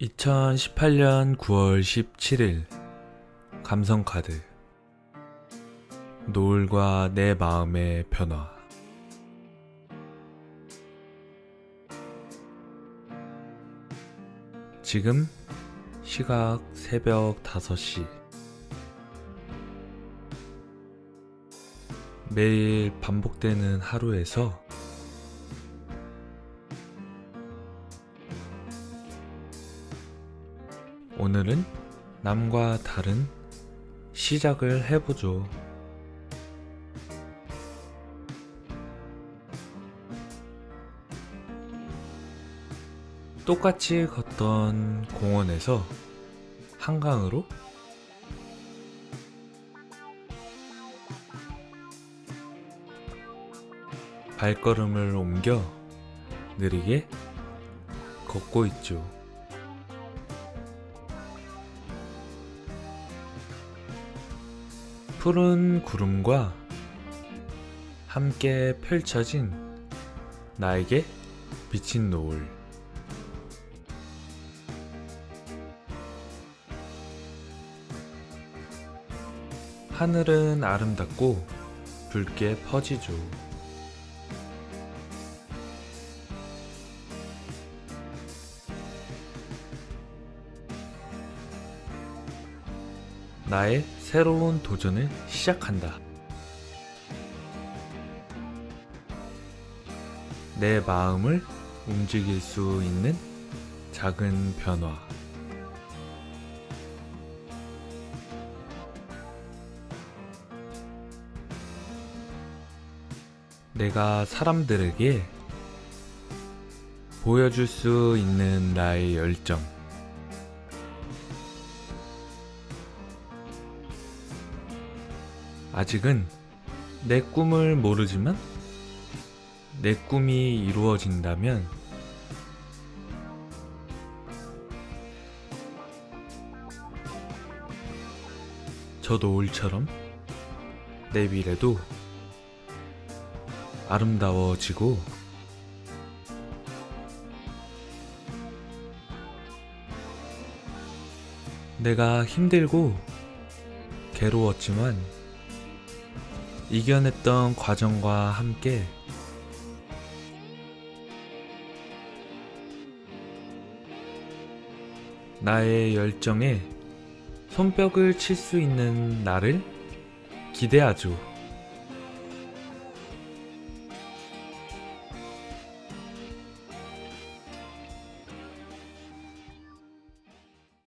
2018년 9월 17일. 감성카드. 노을과 내 마음의 변화. 지금 시각 새벽 5시. 매일 반복되는 하루에서 오늘은 남과 다른 시작을 해보죠. 똑같이 걷던 공원에서 한강으로 발걸음을 옮겨 느리게 걷고 있죠. 푸른 구름과 함께 펼쳐진 나에게 비친 노을. 하늘은 아름답고 붉게 퍼지죠. 나의 새로운 도전을 시작한다. 내 마음을 움직일 수 있는 작은 변화. 내가 사람들에게 보여줄 수 있는 나의 열정. 아직은 내 꿈을 모르지만 내 꿈이 이루어진다면 저 노을처럼 내 미래도 아름다워지고 내가 힘들고 괴로웠지만 이겨냈던 과정과 함께 나의 열정에 손뼉을 칠 수 있는 나를 기대하죠.